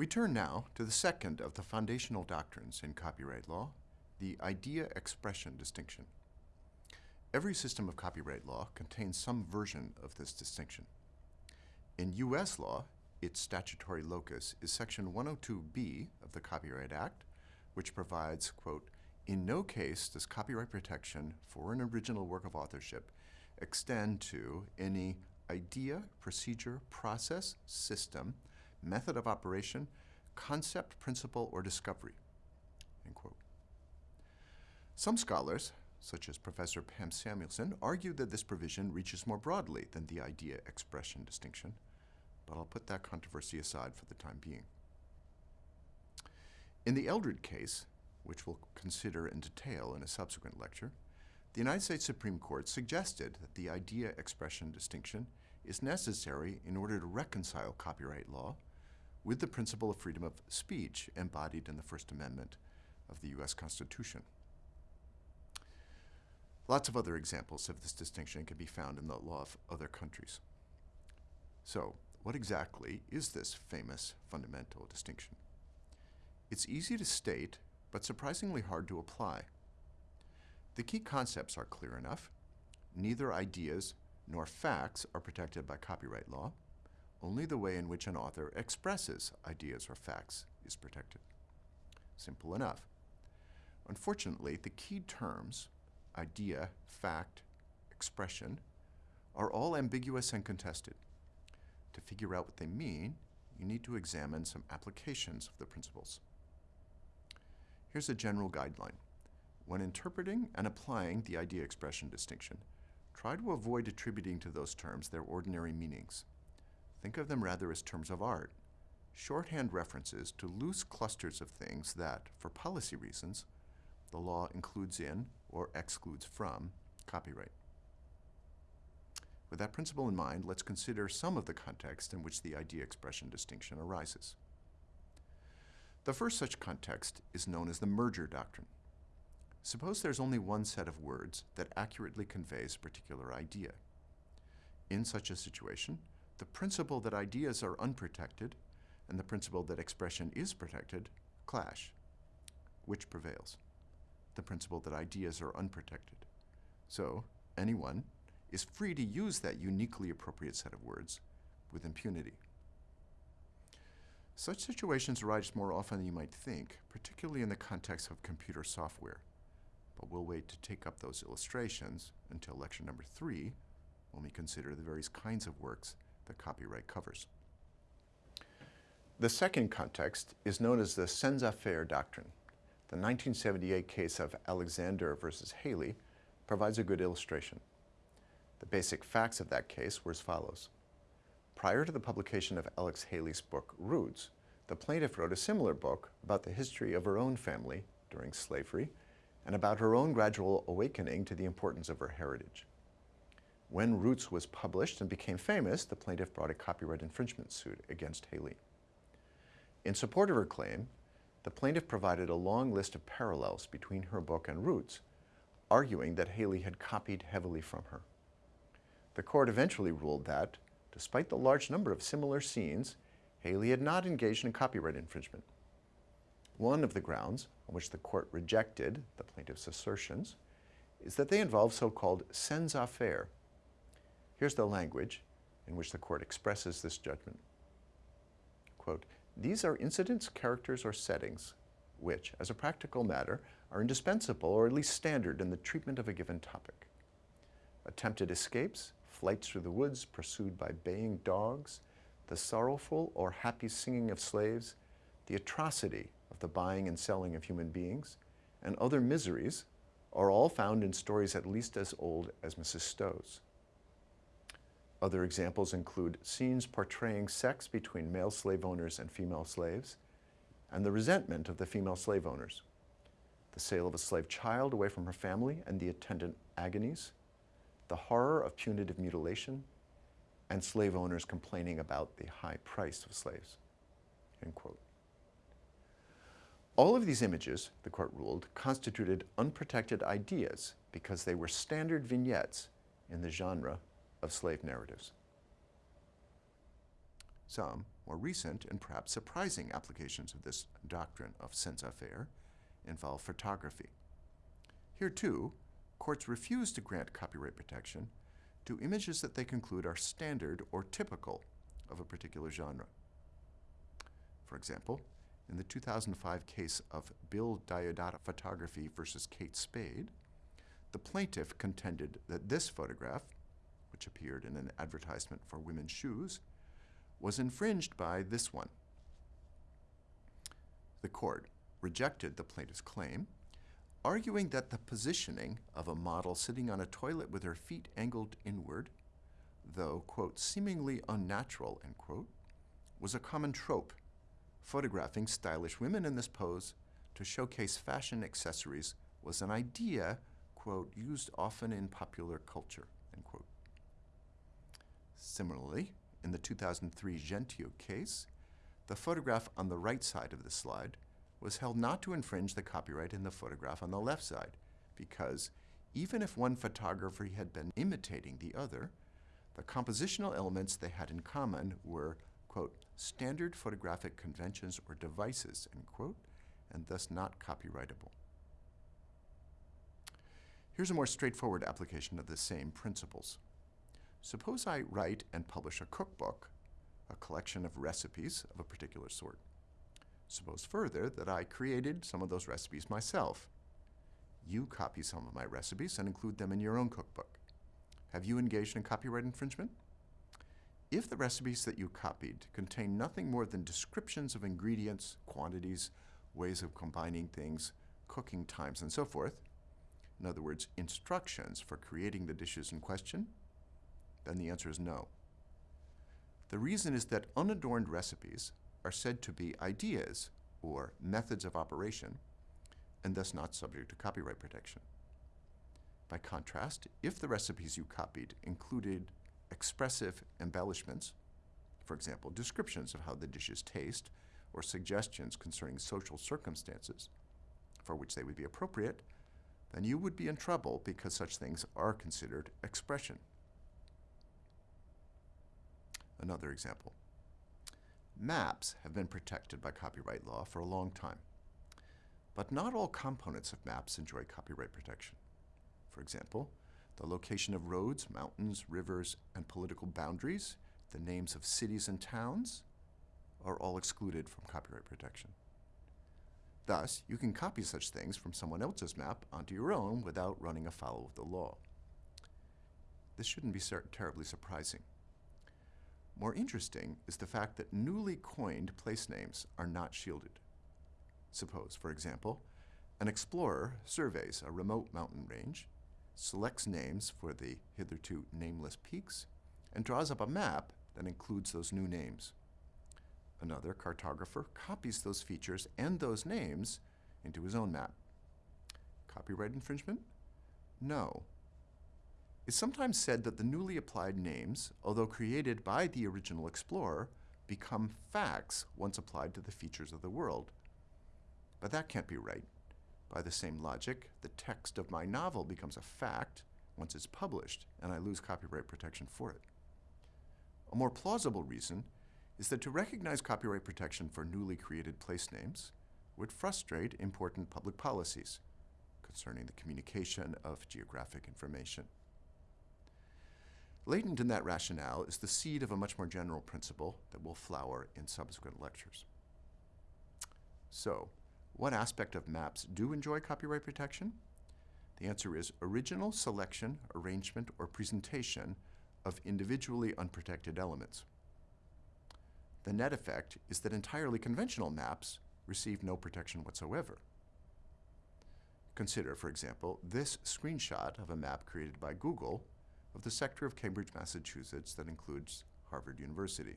We turn now to the second of the foundational doctrines in copyright law, the idea-expression distinction. Every system of copyright law contains some version of this distinction. In U.S. law, its statutory locus is Section 102B of the Copyright Act, which provides, quote, in no case does copyright protection for an original work of authorship extend to any idea, procedure, process, system, method of operation, concept, principle, or discovery. Some scholars, such as Professor Pam Samuelson, argue that this provision reaches more broadly than the idea-expression distinction, but I'll put that controversy aside for the time being. In the Eldred case, which we'll consider in detail in a subsequent lecture, the United States Supreme Court suggested that the idea-expression distinction is necessary in order to reconcile copyright law with the principle of freedom of speech embodied in the First Amendment of the U.S. Constitution. Lots of other examples of this distinction can be found in the law of other countries. So, what exactly is this famous fundamental distinction? It's easy to state, but surprisingly hard to apply. The key concepts are clear enough. Neither ideas nor facts are protected by copyright law. Only the way in which an author expresses ideas or facts is protected. Simple enough. Unfortunately, the key terms, idea, fact, expression, are all ambiguous and contested. To figure out what they mean, you need to examine some applications of the principles. Here's a general guideline. When interpreting and applying the idea-expression distinction, try to avoid attributing to those terms their ordinary meanings. Think of them rather as terms of art, shorthand references to loose clusters of things that, for policy reasons, the law includes in or excludes from copyright. With that principle in mind, let's consider some of the context in which the idea-expression distinction arises. The first such context is known as the merger doctrine. Suppose there's only one set of words that accurately conveys a particular idea. In such a situation, the principle that ideas are unprotected and the principle that expression is protected clash. Which prevails? The principle that ideas are unprotected. So, anyone is free to use that uniquely appropriate set of words with impunity. Such situations arise more often than you might think, particularly in the context of computer software. But we'll wait to take up those illustrations until lecture number three, when we consider the various kinds of works that copyright covers. The second context is known as the scènes à faire doctrine. The 1978 case of Alexander versus Haley provides a good illustration. The basic facts of that case were as follows. Prior to the publication of Alex Haley's book, Roots, the plaintiff wrote a similar book about the history of her own family during slavery and about her own gradual awakening to the importance of her heritage. When Roots was published and became famous, the plaintiff brought a copyright infringement suit against Haley. In support of her claim, the plaintiff provided a long list of parallels between her book and Roots, arguing that Haley had copied heavily from her. The court eventually ruled that, Despite the large number of similar scenes, Haley had not engaged in copyright infringement. One of the grounds on which the court rejected the plaintiff's assertions is that they involve so-called scènes à faire. Here's the language in which the court expresses this judgment. Quote, these are incidents, characters, or settings which, as a practical matter, are indispensable or at least standard in the treatment of a given topic. Attempted escapes, flights through the woods pursued by baying dogs, the sorrowful or happy singing of slaves, the atrocity of the buying and selling of human beings, and other miseries are all found in stories at least as old as Mrs. Stowe's. Other examples include scenes portraying sex between male slave owners and female slaves, and the resentment of the female slave owners, the sale of a slave child away from her family and the attendant agonies, the horror of punitive mutilation, and slave owners complaining about the high price of slaves. All of these images, the court ruled, constituted unprotected ideas because they were standard vignettes in the genre of slave narratives. Some, More recent and perhaps surprising applications of this doctrine of savoir faire involve photography. Here, too, courts refuse to grant copyright protection to images that they conclude are standard or typical of a particular genre. For example, in the 2005 case of Bill Diodato Photography versus Kate Spade, the plaintiff contended that this photograph, which appeared in an advertisement for women's shoes, was infringed by this one. The court rejected the plaintiff's claim, arguing that the positioning of a model sitting on a toilet with her feet angled inward, though, quote, seemingly unnatural, end quote, was a common trope, photographing stylish women in this pose to showcase fashion accessories was an idea, quote, used often in popular culture. Similarly, in the 2003 Gentieu case, the photograph on the right side of the slide was held not to infringe the copyright in the photograph on the left side, because even if one photographer had been imitating the other, the compositional elements they had in common were, quote, standard photographic conventions or devices, end quote, and thus not copyrightable. Here's a more straightforward application of the same principles. Suppose I write and publish a cookbook, a collection of recipes of a particular sort. Suppose further that I created some of those recipes myself. You copy some of my recipes and include them in your own cookbook. Have you engaged in copyright infringement? If the recipes that you copied contain nothing more than descriptions of ingredients, quantities, ways of combining things, cooking times, and so forth, in other words, instructions for creating the dishes in question, then the answer is no. The reason is that unadorned recipes are said to be ideas or methods of operation and thus not subject to copyright protection. By contrast, if the recipes you copied included expressive embellishments, for example, descriptions of how the dishes taste or suggestions concerning social circumstances for which they would be appropriate, then you would be in trouble because such things are considered expression. Another example. Maps have been protected by copyright law for a long time. But not all components of maps enjoy copyright protection. For example, the location of roads, mountains, rivers, and political boundaries, the names of cities and towns, are all excluded from copyright protection. Thus, you can copy such things from someone else's map onto your own without running afoul of the law. This shouldn't be terribly surprising. More interesting is the fact that newly coined place names are not shielded. Suppose, for example, an explorer surveys a remote mountain range, selects names for the hitherto nameless peaks, and draws up a map that includes those new names. Another cartographer copies those features and those names into his own map. Copyright infringement? No, it's sometimes said that the newly applied names, although created by the original explorer, become facts once applied to the features of the world. But that can't be right. By the same logic, the text of my novel becomes a fact once it's published, and I lose copyright protection for it. A more plausible reason is that to recognize copyright protection for newly created place names would frustrate important public policies concerning the communication of geographic information. Latent in that rationale is the seed of a much more general principle that will flower in subsequent lectures. So, what aspect of maps do enjoy copyright protection? The answer is original selection, arrangement, or presentation of individually unprotected elements. The net effect is that entirely conventional maps receive no protection whatsoever. Consider, for example, this screenshot of a map created by Google of the sector of Cambridge, Massachusetts that includes Harvard University.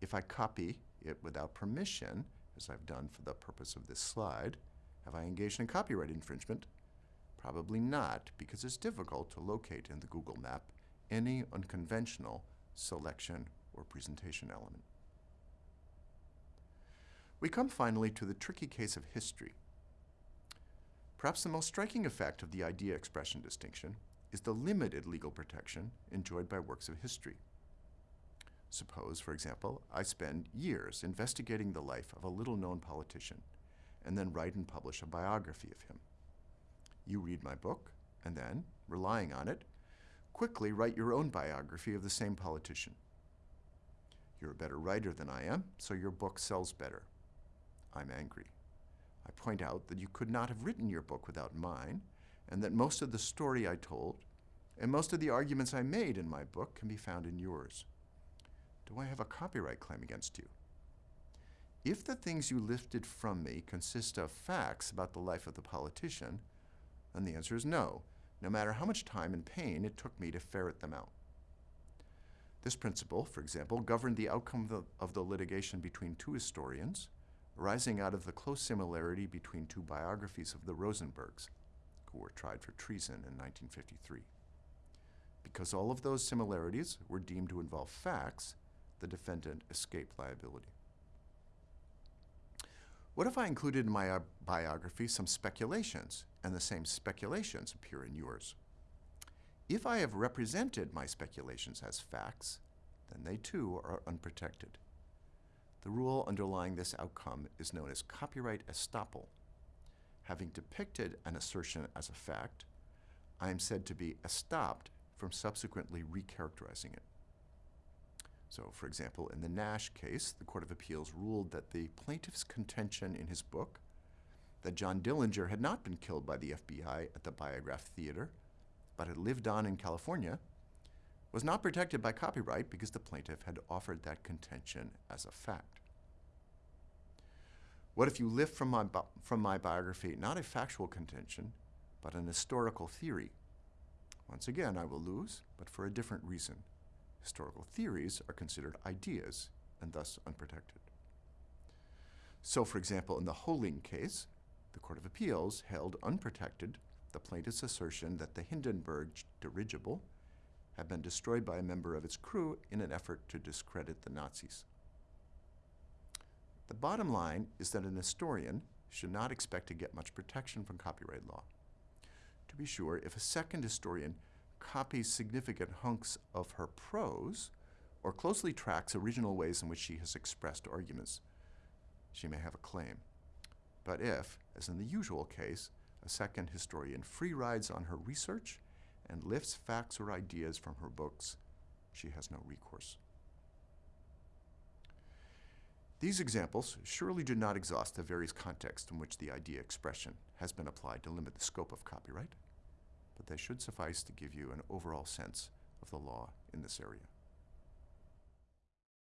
If I copy it without permission, as I've done for the purpose of this slide, have I engaged in copyright infringement? Probably not, because it's difficult to locate in the Google map any unconventional selection or presentation element. We come finally to the tricky case of history. Perhaps the most striking effect of the idea expression distinction is the limited legal protection enjoyed by works of history. Suppose, for example, I spend years investigating the life of a little known politician and then write and publish a biography of him. You read my book and then, relying on it, quickly write your own biography of the same politician. You're a better writer than I am, so your book sells better. I'm angry. I point out that you could not have written your book without mine, and that most of the story I told and most of the arguments I made in my book can be found in yours. Do I have a copyright claim against you? If the things you lifted from me consist of facts about the life of the politician, then the answer is no, no matter how much time and pain it took me to ferret them out. This principle, for example, governed the outcome of the, of the litigation between two historians, arising out of the close similarity between two biographies of the Rosenbergs, who were tried for treason in 1953. Because all of those similarities were deemed to involve facts, the defendant escaped liability. What if I included in my biography some speculations, and the same speculations appear in yours? If I have represented my speculations as facts, then they too are unprotected. The rule underlying this outcome is known as copyright estoppel. Having depicted an assertion as a fact, I am said to be estopped from subsequently recharacterizing it. So, for example, in the Nash case, the Court of Appeals ruled that the plaintiff's contention in his book that John Dillinger had not been killed by the FBI at the Biograph Theater, but had lived on in California, was not protected by copyright because the plaintiff had offered that contention as a fact. What if you lift from my, from my biography not a factual contention, but an historical theory? Once again, I will lose, but for a different reason. Historical theories are considered ideas and thus unprotected. So, for example, in the Hoehling case, the Court of Appeals held unprotected the plaintiff's assertion that the Hindenburg dirigible had been destroyed by a member of its crew in an effort to discredit the Nazis. The bottom line is that an historian should not expect to get much protection from copyright law. To be sure, if a second historian copies significant hunks of her prose or closely tracks original ways in which she has expressed arguments, she may have a claim. But if, as in the usual case, a second historian free rides on her research and lifts facts or ideas from her books, she has no recourse. These examples surely do not exhaust the various contexts in which the idea expression has been applied to limit the scope of copyright but they should suffice to give you an overall sense of the law in this area.